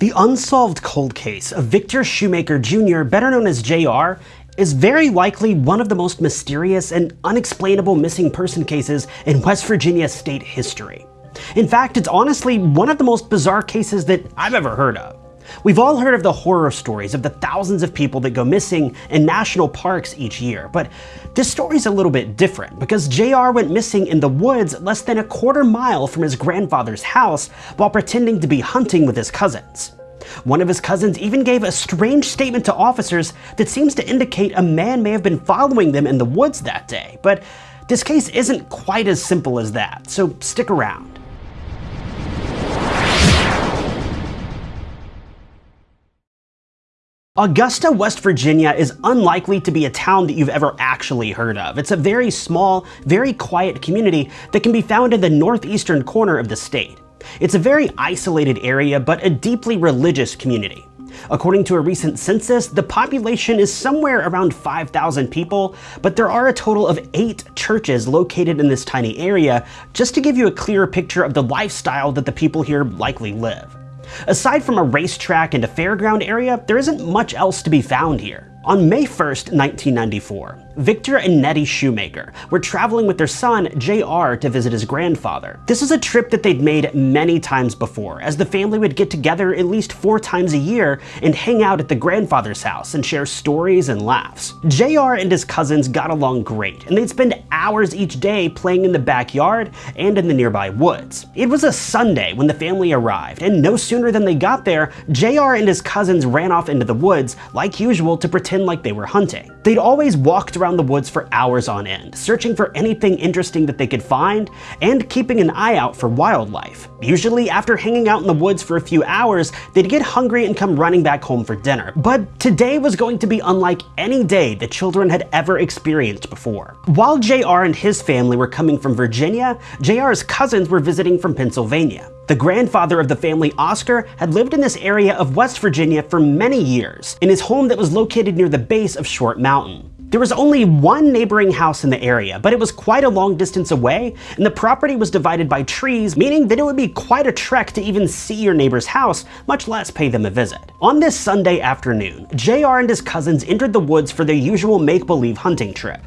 The unsolved cold case of Victor Shoemaker Jr., better known as JR, is very likely one of the most mysterious and unexplainable missing person cases in West Virginia state history. In fact, it's honestly one of the most bizarre cases that I've ever heard of. We've all heard of the horror stories of the thousands of people that go missing in national parks each year, but this story's a little bit different because JR went missing in the woods less than a quarter mile from his grandfather's house while pretending to be hunting with his cousins. One of his cousins even gave a strange statement to officers that seems to indicate a man may have been following them in the woods that day, but this case isn't quite as simple as that, so stick around. Augusta, West Virginia is unlikely to be a town that you've ever actually heard of. It's a very small, very quiet community that can be found in the northeastern corner of the state. It's a very isolated area, but a deeply religious community. According to a recent census, the population is somewhere around 5,000 people, but there are a total of eight churches located in this tiny area, just to give you a clearer picture of the lifestyle that the people here likely live. Aside from a racetrack and a fairground area, there isn't much else to be found here. On May 1st, 1994, Victor and Nettie Shoemaker were traveling with their son, JR, to visit his grandfather. This is a trip that they'd made many times before, as the family would get together at least four times a year and hang out at the grandfather's house and share stories and laughs. JR and his cousins got along great, and they'd spend hours each day playing in the backyard and in the nearby woods. It was a Sunday when the family arrived, and no sooner than they got there, JR and his cousins ran off into the woods, like usual, to pretend like they were hunting. They'd always walked around the woods for hours on end, searching for anything interesting that they could find, and keeping an eye out for wildlife. Usually after hanging out in the woods for a few hours, they'd get hungry and come running back home for dinner. But today was going to be unlike any day the children had ever experienced before. While JR and his family were coming from Virginia, JR's cousins were visiting from Pennsylvania. The grandfather of the family, Oscar, had lived in this area of West Virginia for many years, in his home that was located near the base of Short Mountain. There was only one neighboring house in the area, but it was quite a long distance away, and the property was divided by trees, meaning that it would be quite a trek to even see your neighbor's house, much less pay them a visit. On this Sunday afternoon, JR and his cousins entered the woods for their usual make-believe hunting trip.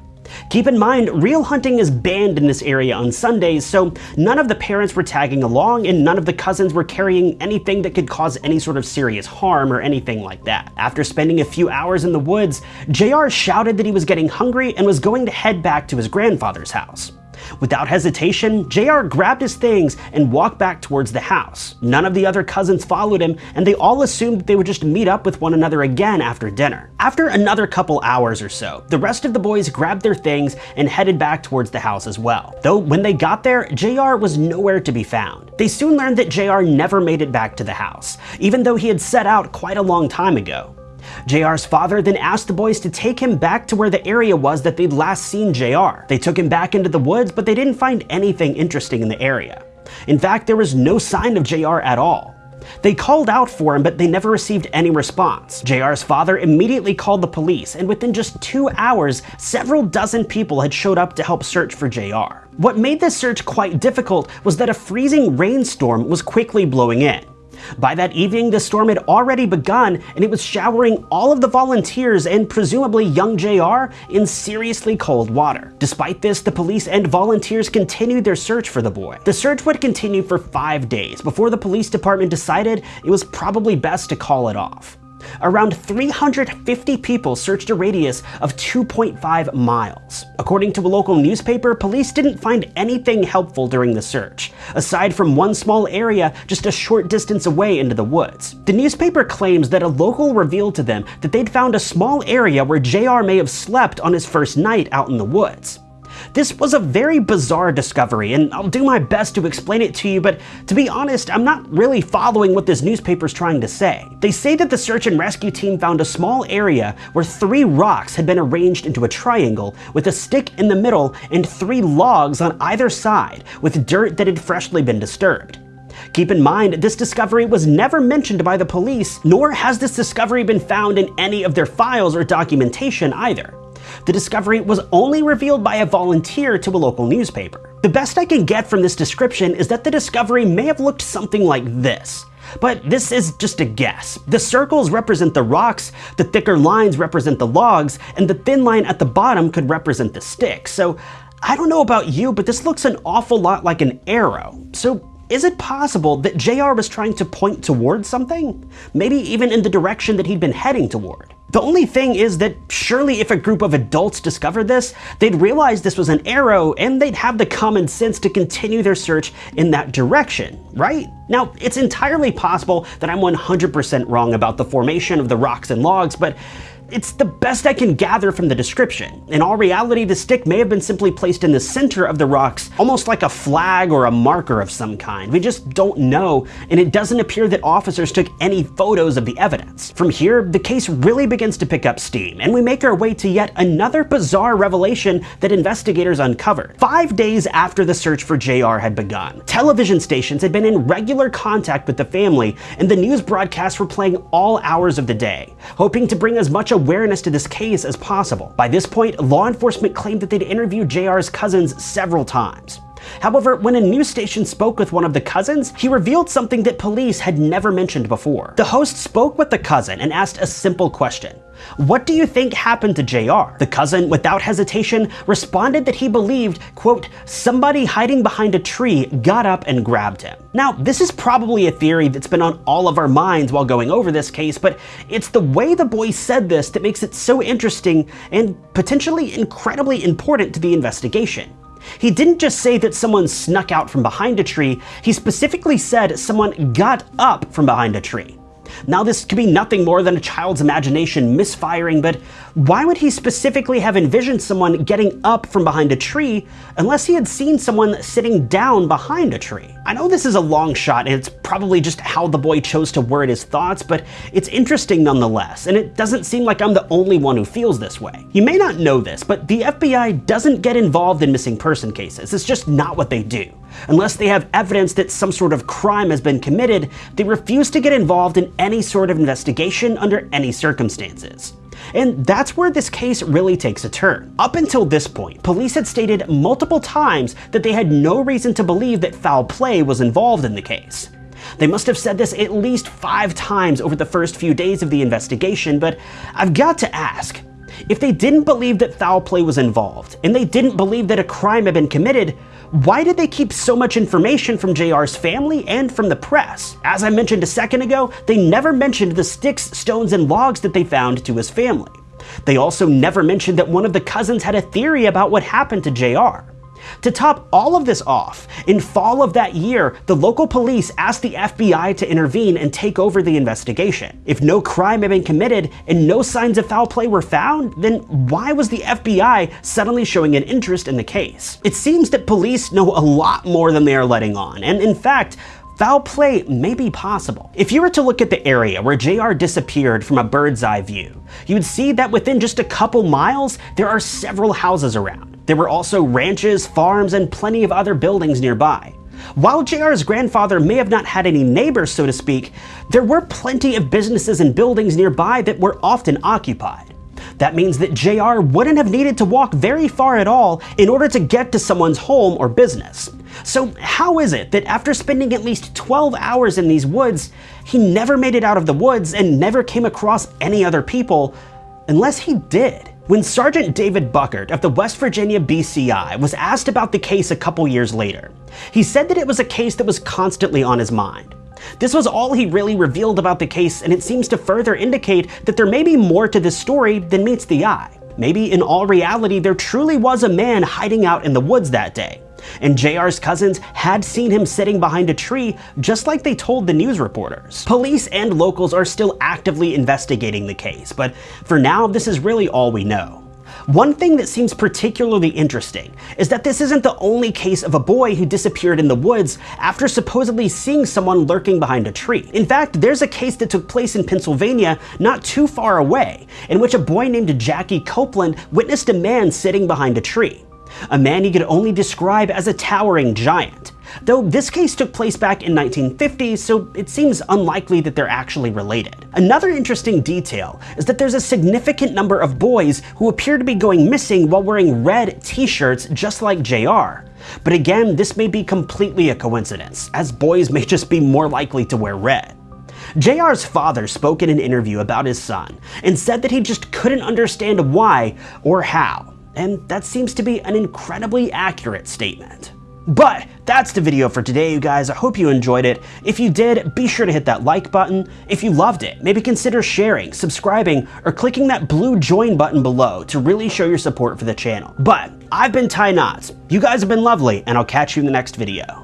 Keep in mind, real hunting is banned in this area on Sundays, so none of the parents were tagging along and none of the cousins were carrying anything that could cause any sort of serious harm or anything like that. After spending a few hours in the woods, JR shouted that he was getting hungry and was going to head back to his grandfather's house. Without hesitation, JR grabbed his things and walked back towards the house. None of the other cousins followed him, and they all assumed they would just meet up with one another again after dinner. After another couple hours or so, the rest of the boys grabbed their things and headed back towards the house as well. Though when they got there, JR was nowhere to be found. They soon learned that JR never made it back to the house, even though he had set out quite a long time ago. JR's father then asked the boys to take him back to where the area was that they'd last seen JR. They took him back into the woods, but they didn't find anything interesting in the area. In fact, there was no sign of JR at all. They called out for him, but they never received any response. JR's father immediately called the police, and within just two hours, several dozen people had showed up to help search for JR. What made this search quite difficult was that a freezing rainstorm was quickly blowing in. By that evening, the storm had already begun and it was showering all of the volunteers and presumably young JR in seriously cold water. Despite this, the police and volunteers continued their search for the boy. The search would continue for five days before the police department decided it was probably best to call it off. Around 350 people searched a radius of 2.5 miles. According to a local newspaper, police didn't find anything helpful during the search, aside from one small area just a short distance away into the woods. The newspaper claims that a local revealed to them that they'd found a small area where JR may have slept on his first night out in the woods. This was a very bizarre discovery, and I'll do my best to explain it to you, but to be honest, I'm not really following what this newspaper's trying to say. They say that the search and rescue team found a small area where three rocks had been arranged into a triangle with a stick in the middle and three logs on either side with dirt that had freshly been disturbed. Keep in mind, this discovery was never mentioned by the police, nor has this discovery been found in any of their files or documentation either. The discovery was only revealed by a volunteer to a local newspaper. The best I can get from this description is that the discovery may have looked something like this. but this is just a guess. The circles represent the rocks, the thicker lines represent the logs, and the thin line at the bottom could represent the sticks. So I don't know about you, but this looks an awful lot like an arrow. So is it possible that JR was trying to point towards something? Maybe even in the direction that he'd been heading toward? The only thing is that surely if a group of adults discovered this, they'd realize this was an arrow and they'd have the common sense to continue their search in that direction, right? Now, it's entirely possible that I'm 100% wrong about the formation of the rocks and logs, but it's the best I can gather from the description. In all reality, the stick may have been simply placed in the center of the rocks, almost like a flag or a marker of some kind. We just don't know, and it doesn't appear that officers took any photos of the evidence. From here, the case really begins to pick up steam, and we make our way to yet another bizarre revelation that investigators uncovered. Five days after the search for JR had begun, television stations had been in regular contact with the family, and the news broadcasts were playing all hours of the day, hoping to bring as much awareness to this case as possible. By this point, law enforcement claimed that they'd interviewed JR's cousins several times. However, when a news station spoke with one of the cousins, he revealed something that police had never mentioned before. The host spoke with the cousin and asked a simple question. What do you think happened to JR? The cousin, without hesitation, responded that he believed, quote, somebody hiding behind a tree got up and grabbed him. Now, this is probably a theory that's been on all of our minds while going over this case, but it's the way the boy said this that makes it so interesting and potentially incredibly important to the investigation. He didn't just say that someone snuck out from behind a tree, he specifically said someone got up from behind a tree. Now this could be nothing more than a child's imagination misfiring, but why would he specifically have envisioned someone getting up from behind a tree unless he had seen someone sitting down behind a tree? I know this is a long shot and it's probably just how the boy chose to word his thoughts, but it's interesting nonetheless, and it doesn't seem like I'm the only one who feels this way. You may not know this, but the FBI doesn't get involved in missing person cases. It's just not what they do. Unless they have evidence that some sort of crime has been committed, they refuse to get involved in any sort of investigation under any circumstances. And that's where this case really takes a turn. Up until this point, police had stated multiple times that they had no reason to believe that foul play was involved in the case. They must have said this at least five times over the first few days of the investigation, but I've got to ask, if they didn't believe that foul play was involved, and they didn't believe that a crime had been committed, why did they keep so much information from JR's family and from the press? As I mentioned a second ago, they never mentioned the sticks, stones, and logs that they found to his family. They also never mentioned that one of the cousins had a theory about what happened to JR. To top all of this off, in fall of that year, the local police asked the FBI to intervene and take over the investigation. If no crime had been committed and no signs of foul play were found, then why was the FBI suddenly showing an interest in the case? It seems that police know a lot more than they are letting on, and in fact, foul play may be possible. If you were to look at the area where JR disappeared from a bird's eye view, you would see that within just a couple miles, there are several houses around. There were also ranches, farms, and plenty of other buildings nearby. While JR's grandfather may have not had any neighbors, so to speak, there were plenty of businesses and buildings nearby that were often occupied. That means that JR wouldn't have needed to walk very far at all in order to get to someone's home or business. So how is it that after spending at least 12 hours in these woods, he never made it out of the woods and never came across any other people, unless he did? When Sergeant David Buckert of the West Virginia BCI was asked about the case a couple years later, he said that it was a case that was constantly on his mind. This was all he really revealed about the case, and it seems to further indicate that there may be more to this story than meets the eye. Maybe in all reality, there truly was a man hiding out in the woods that day, and JR's cousins had seen him sitting behind a tree just like they told the news reporters. Police and locals are still actively investigating the case, but for now this is really all we know. One thing that seems particularly interesting is that this isn't the only case of a boy who disappeared in the woods after supposedly seeing someone lurking behind a tree. In fact, there's a case that took place in Pennsylvania not too far away, in which a boy named Jackie Copeland witnessed a man sitting behind a tree a man he could only describe as a towering giant. Though this case took place back in 1950, so it seems unlikely that they're actually related. Another interesting detail is that there's a significant number of boys who appear to be going missing while wearing red t-shirts just like JR. But again, this may be completely a coincidence, as boys may just be more likely to wear red. JR's father spoke in an interview about his son and said that he just couldn't understand why or how, and that seems to be an incredibly accurate statement. But that's the video for today, you guys. I hope you enjoyed it. If you did, be sure to hit that like button. If you loved it, maybe consider sharing, subscribing, or clicking that blue join button below to really show your support for the channel. But I've been Ty Knots. You guys have been lovely, and I'll catch you in the next video.